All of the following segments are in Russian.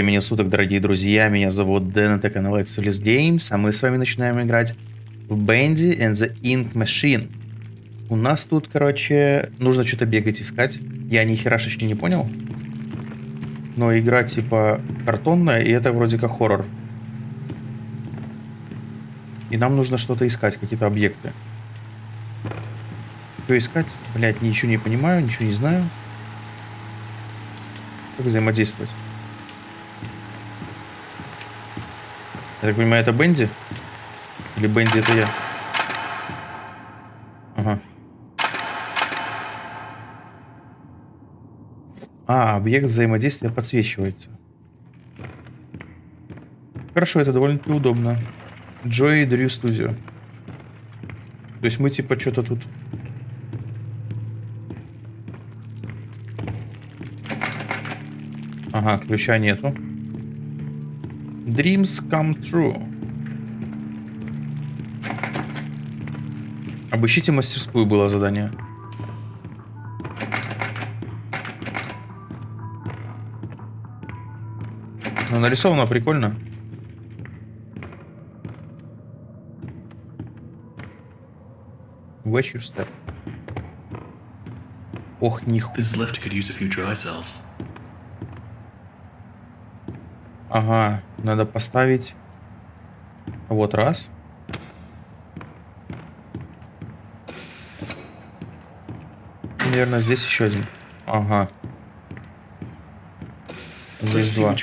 времени суток, дорогие друзья. Меня зовут Дэн, это канал Excelis Games, а мы с вами начинаем играть в Bendy and the Ink Machine. У нас тут, короче, нужно что-то бегать искать. Я ни херашечки не понял. Но игра типа картонная, и это вроде как хоррор. И нам нужно что-то искать, какие-то объекты. Что искать? Блять, ничего не понимаю, ничего не знаю. Как взаимодействовать? Я так понимаю, это Бенди? Или Бенди это я? Ага. А, объект взаимодействия подсвечивается. Хорошо, это довольно-таки удобно. Joy Drew Studio. То есть мы типа что-то тут... Ага, ключа нету. Dreams come true. Обыщите мастерскую было задание. Ну, нарисовано прикольно. Watch your step. Ох, нихуя. This lift could use a few dry cells. Ага, надо поставить. Вот раз. Наверное, здесь еще один. Ага. Здесь два.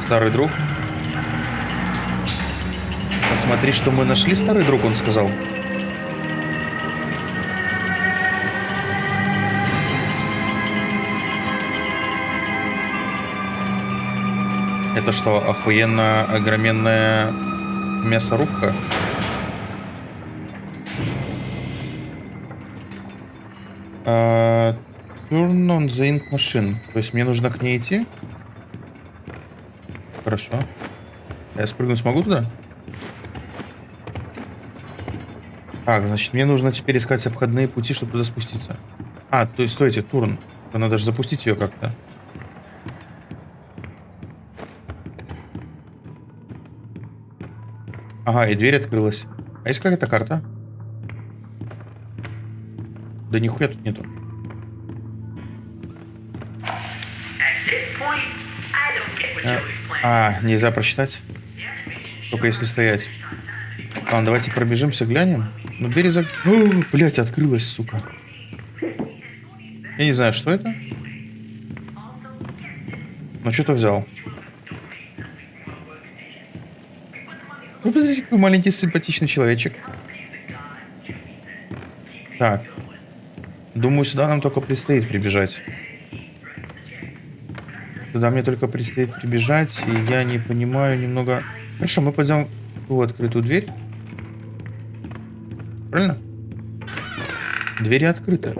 Старый друг. Посмотри, что мы нашли, старый друг, он сказал. Это что, охуенно огроменная мясорубка? А, Turn on the ink machine. То есть мне нужно к ней идти? Хорошо. Я спрыгнуть смогу туда? Так, значит, мне нужно теперь искать обходные пути, чтобы туда спуститься. А, то есть, стойте, турн. Надо же запустить ее как-то. Ага, и дверь открылась. А есть какая-то карта? Да нихуя тут нету. А, а, нельзя прочитать? Только если стоять. Ладно, давайте пробежимся, глянем. Ну, двери за... О, блядь, открылась, сука. Я не знаю, что это. Но что-то взял. Вы посмотрите, какой маленький симпатичный человечек. Так. Думаю, сюда нам только предстоит прибежать. Туда мне только предстоит прибежать, и я не понимаю немного... Хорошо, мы пойдем в ту открытую дверь. Правильно? Двери открыты.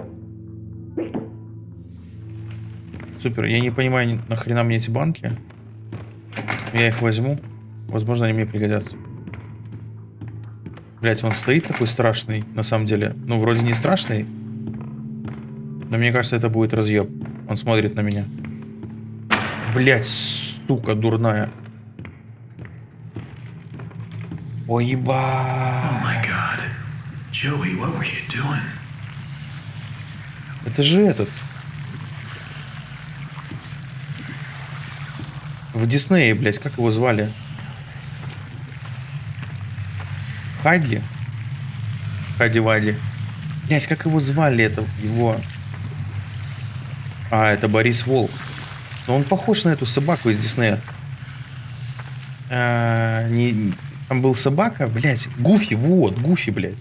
Супер, я не понимаю, ни- нахрена мне эти банки. Я их возьму. Возможно, они мне пригодятся. Блять, он стоит такой страшный, на самом деле. Ну, вроде не страшный. Но мне кажется, это будет разъеб. Он смотрит на меня. Блять, сука, дурная. Ой, Oh еба. doing? Это же этот. В Диснее, блядь, как его звали? Хайдли? Хайди Вайди. Блядь, как его звали это? Его... А, это Борис Волк. Но он похож на эту собаку из Диснея. А, не... Там был собака, блядь. Гуфи, вот, Гуфи, блядь.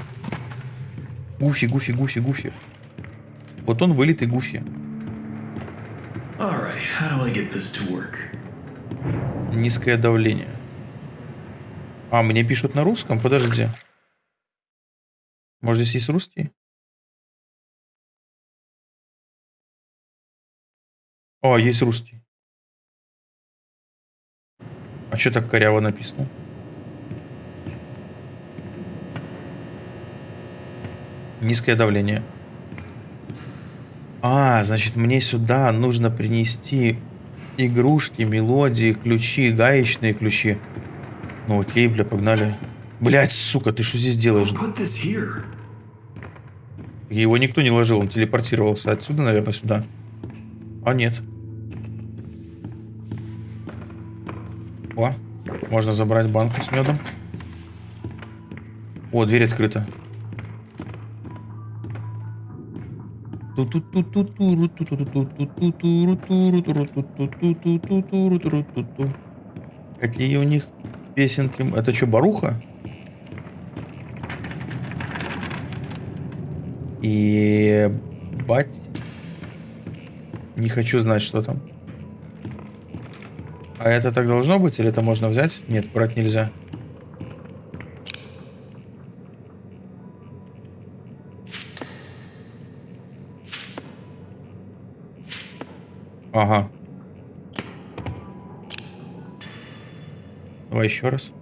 Гуфи, Гуфи, Гуфи, Гуфи. Вот он вылитый Гуфи. Work? Низкое давление. А, мне пишут на русском? Подожди. Может, здесь есть русский? О, есть русский. А что так коряво написано? Низкое давление. А, значит, мне сюда нужно принести Игрушки, мелодии, ключи, гаечные ключи. Ну окей, бля, погнали. Блять, сука, ты что здесь делаешь? Его никто не ложил, он телепортировался отсюда, наверное, сюда. А нет. О, можно забрать банку с медом. О, дверь открыта. Какие у них песенки? Это что, Баруха? И бать. Не хочу знать, что там. А это так должно быть? Или это можно взять? Нет, брать нельзя. Ага. Давай еще раз.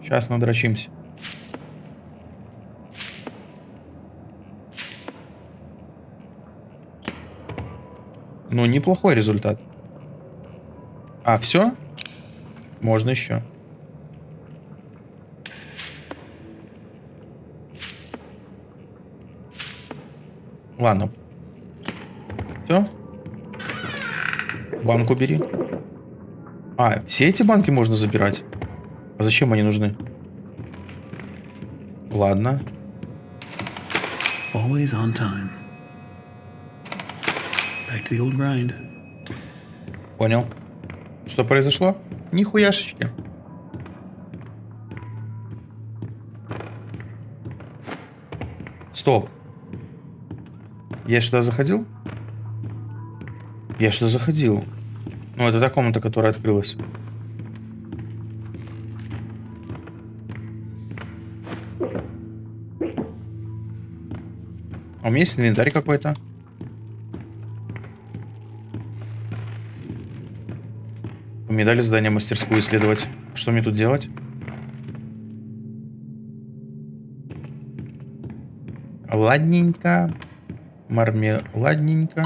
Сейчас надрочимся. Ну, неплохой результат. А, все? Можно еще. Ладно. Все? Банку бери. А, все эти банки можно забирать? А зачем они нужны? Ладно. Always on time. Back to the old grind. Понял. Что произошло? Нихуяшечки. Стоп. Я сюда заходил? Я сюда заходил. Ну, это та комната, которая открылась. А у меня есть инвентарь какой-то. Мне дали задание мастерскую исследовать. Что мне тут делать? Ладненько. Мармеладненько.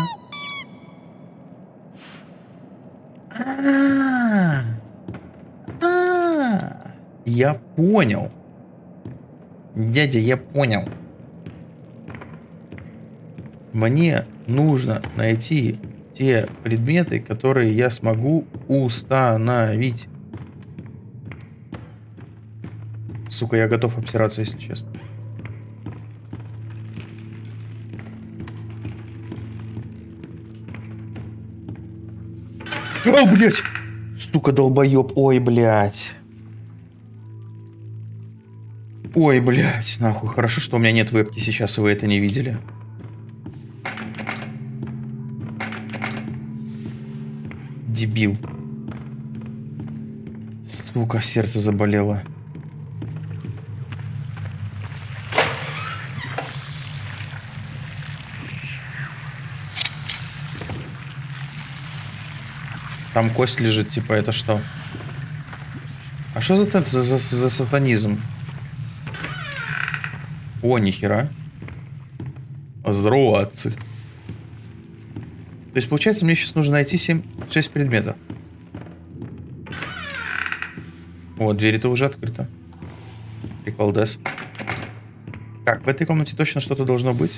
А, а, Я понял. Дядя, я понял. Мне нужно найти те предметы, которые я смогу установить. Сука, я готов обсираться, если честно. О, блядь! Сука, долбоеб. Ой, блядь. Ой, блядь, нахуй. Хорошо, что у меня нет вебки сейчас, и вы это не видели. Дебил. Сука, сердце заболело. Там кость лежит, типа, это что? А что за, за, за, за сатанизм? О, нихера. Здорово, отцы. То есть, получается, мне сейчас нужно найти 7, 6 предметов. Вот, дверь-то уже открыта. Приколдес. Так, в этой комнате точно что-то должно быть.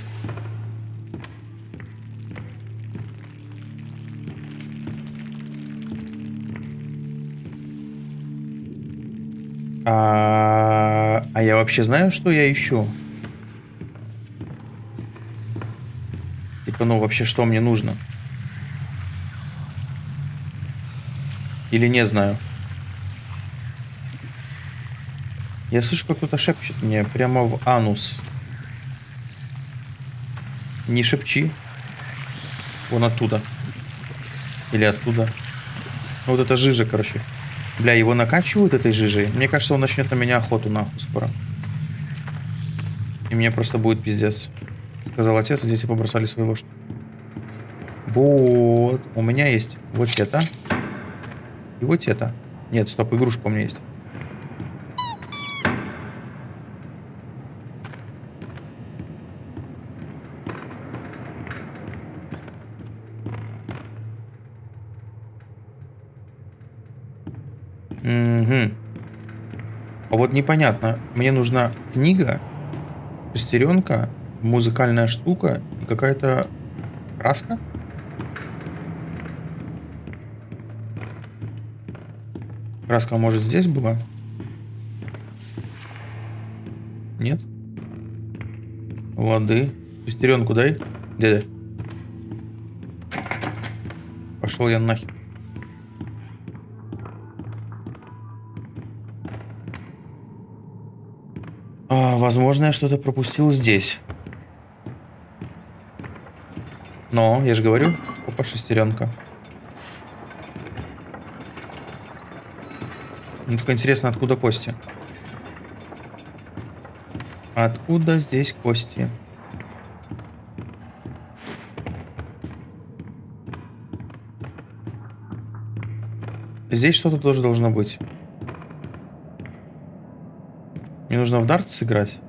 А, а я вообще знаю, что я ищу? Типа, ну вообще, что мне нужно? Или не знаю? Я слышу, как кто-то шепчет мне прямо в анус. Не шепчи. Вон оттуда. Или оттуда. Ну, вот это жижа, короче. Бля, его накачивают этой жижей. Мне кажется, он начнет на меня охоту нахуй скоро. И мне просто будет пиздец. Сказал отец, и дети побросали свои ложки. Вот. У меня есть вот это. И вот это. Нет, стоп, игрушка у меня есть. Вот непонятно. Мне нужна книга, шестеренка, музыкальная штука и какая-то краска? Краска, может, здесь была? Нет? Воды. Шестеренку дай, дядя. Пошел я нахер. Возможно, я что-то пропустил здесь. Но, я же говорю, опа, шестеренка. Мне только интересно, откуда кости. Откуда здесь кости? Здесь что-то тоже должно быть. Мне нужно в дартс сыграть?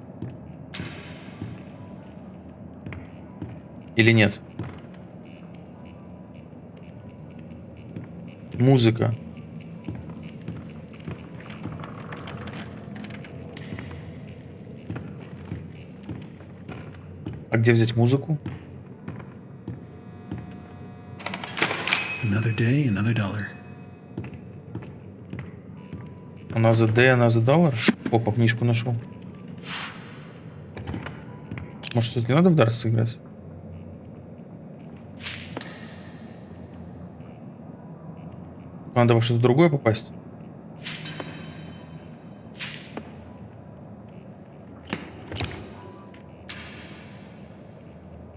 Или нет? Музыка. А где взять музыку? Another day, another dollar. Another day, another dollar? Опа, книжку нашел. Может, не надо в дартс сыграть? Надо во что-то другое попасть.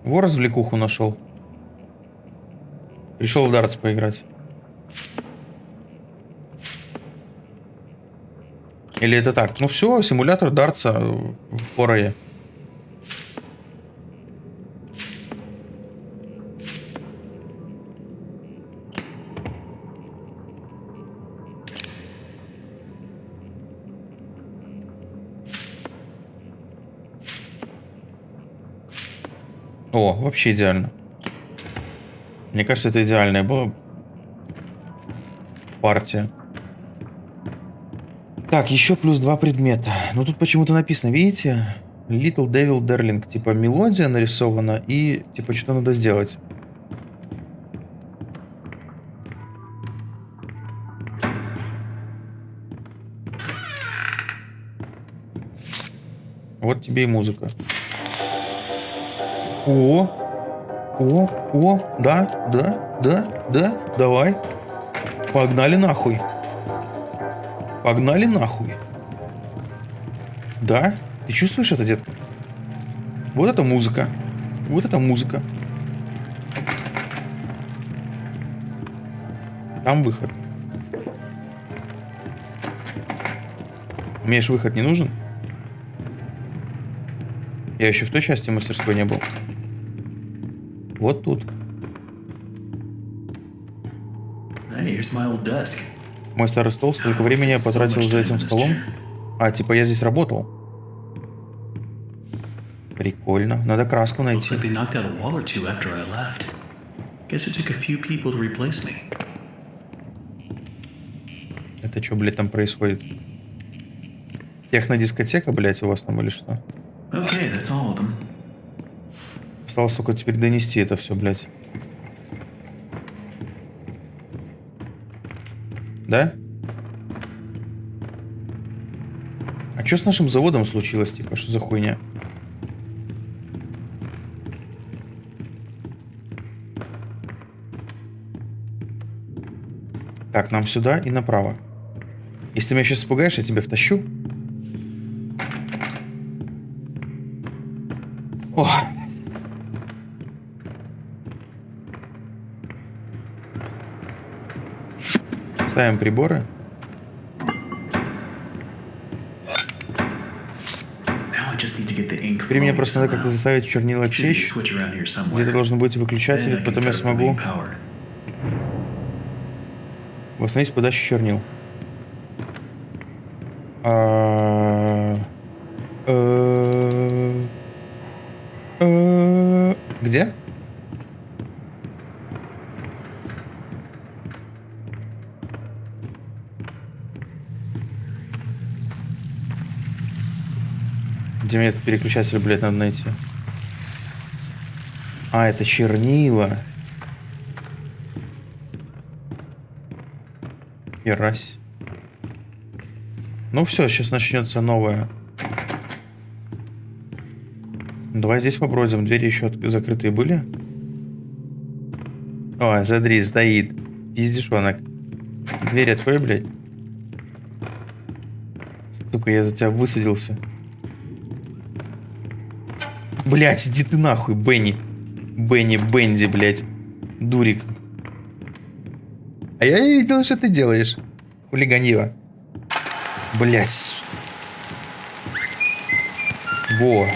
Во развлекуху нашел. Решил в дартс поиграть. Или это так? Ну все, симулятор дартса в Порое. О, вообще идеально. Мне кажется, это идеальная была партия. Так, еще плюс два предмета. Ну тут почему-то написано, видите? Little Devil Darling. Типа мелодия нарисована и типа что надо сделать. Вот тебе и музыка. О, о, о, да, да, да, да, давай. Погнали нахуй. Погнали нахуй. Да? Ты чувствуешь это, детка? Вот это музыка. Вот это музыка. Там выход. Мне же выход не нужен. Я еще в той части мастерской не был. Вот тут. Hey, here's my old desk. Мой старый стол, столько времени я потратил за этим столом. А, типа я здесь работал. Прикольно. Надо краску найти. Это что, блядь, там происходит? Технодискотека, блядь, у вас там или что? Okay. Осталось только теперь донести это все, блядь. Да? А что с нашим заводом случилось, типа, что за хуйня? Так, нам сюда и направо. Если ты меня сейчас испугаешь, я тебя втащу. О! Ставим приборы. Теперь мне просто надо как-то заставить чернила somewhere. Где-то должен быть выключатель, потом я смогу восстановить подачу чернил. Где мне этот переключатель, блядь, надо найти? А, это чернила. Херась. Ну все, сейчас начнется новое. Давай здесь побродим. Двери еще закрытые были? О, смотри, стоит. Пиздишонок. Дверь открой, блядь. Сука, я за тебя высадился. Блять, иди ты нахуй, Бенни. Бенни, Бенди, блядь. Дурик. А я не видел, что ты делаешь. Хулиганье. Блять. Во.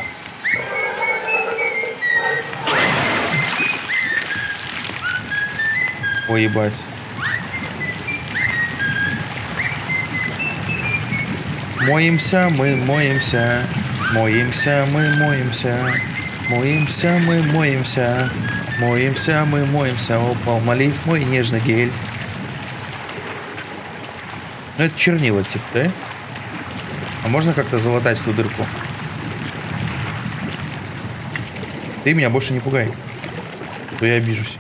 Ой, ебать. Моемся, мы моемся. Моемся, мы моемся. Моемся, мы моемся. Моемся, мы моемся. Упал молив мой нежный гель. Ну, это чернила, типа, да? А можно как-то залатать эту дырку? Ты меня больше не пугай. а То я обижусь.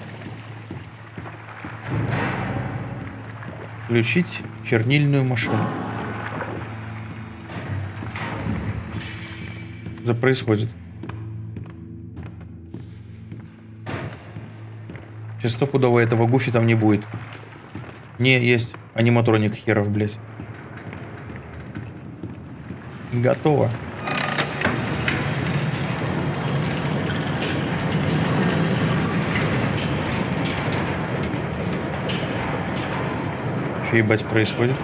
Включить чернильную машину. Что происходит? Сейчас стопудово этого гуфи там не будет. Не, есть. Аниматроник херов, блядь. Готово. Что ебать происходит?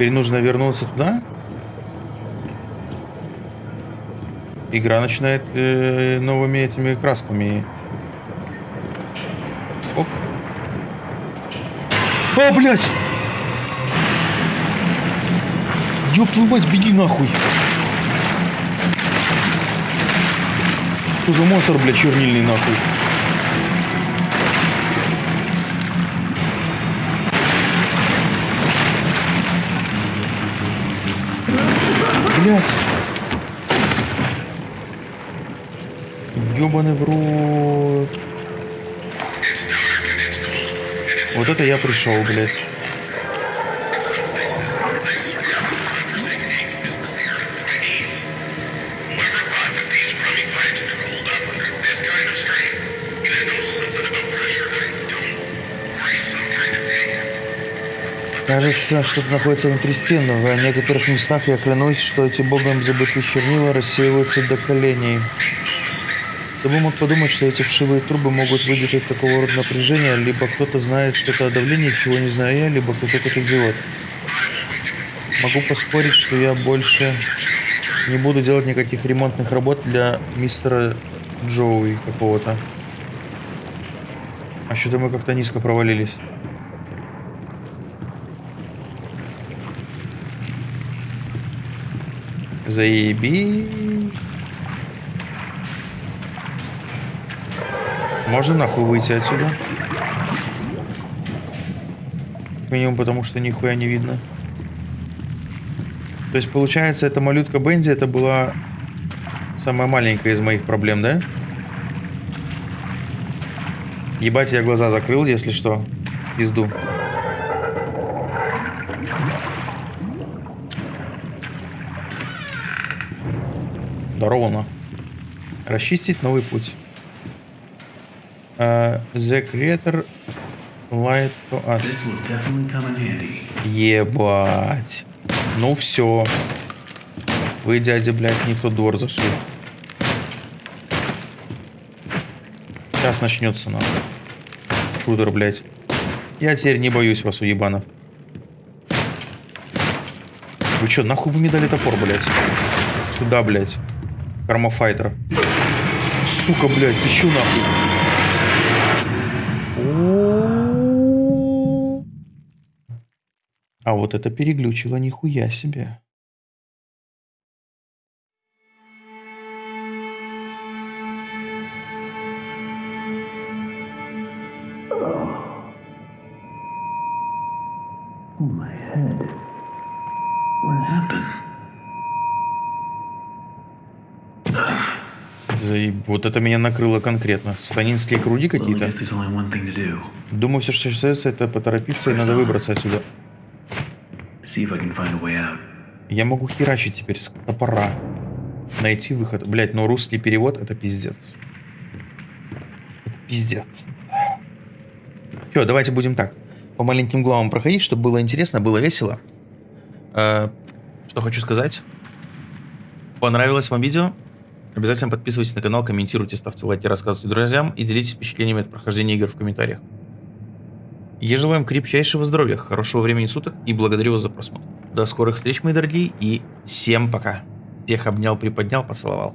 Теперь нужно вернуться туда? Игра начинает э, новыми этими красками. Оп. А, блядь! Ёб твою мать, беги нахуй! Что за монстр, блядь, чернильный нахуй? Блядь! Ёбаный в рот. Вот это я пришел, блядь. Кажется, что-то находится внутри стен. В некоторых местах я клянусь, что эти богом забытые чернила рассеиваются до коленей. Кто бы мог подумать, что эти вшивые трубы могут выдержать такого рода напряжение, либо кто-то знает что-то о давлении, чего не знаю я, либо кто-то как идиот. Могу поспорить, что я больше не буду делать никаких ремонтных работ для мистера Джоуи какого-то. А что-то мы как-то низко провалились. Заеби. Можно нахуй выйти отсюда? Как минимум потому, что нихуя не видно. То есть, получается, эта малютка Бенди, это была самая маленькая из моих проблем, да? Ебать, я глаза закрыл, если что. Пизду. Здорово, нахуй. Расчистить новый путь. Uh, the creator lied to us. Ебать. Ну все. Вы, дядя, блядь, не в тот двор зашли. Сейчас начнется нахуй. Шутер, блядь. Я теперь не боюсь вас, уебанов. Вы что, нахуй вы мне дали топор, блядь? Сюда, блядь. Кармофайтер. Сука, блядь, ты чё нахуй? А вот это переглючило нихуя себе. Вот это меня накрыло конкретно. Станинские круги какие-то. Думаю, все, что остается, это поторопиться и надо выбраться отсюда. Я могу херачить теперь с топора. Найти выход. Блять, но русский перевод это пиздец. Это пиздец. Че, давайте будем так. По маленьким главам проходить, чтобы было интересно, было весело. Э, что хочу сказать. Понравилось вам видео? Обязательно подписывайтесь на канал, комментируйте, ставьте лайки, рассказывайте друзьям и делитесь впечатлениями от прохождения игр в комментариях. Я желаю вам крепчайшего здоровья, хорошего времени суток и благодарю вас за просмотр. До скорых встреч, мои дорогие, и всем пока. Всех обнял, приподнял, поцеловал.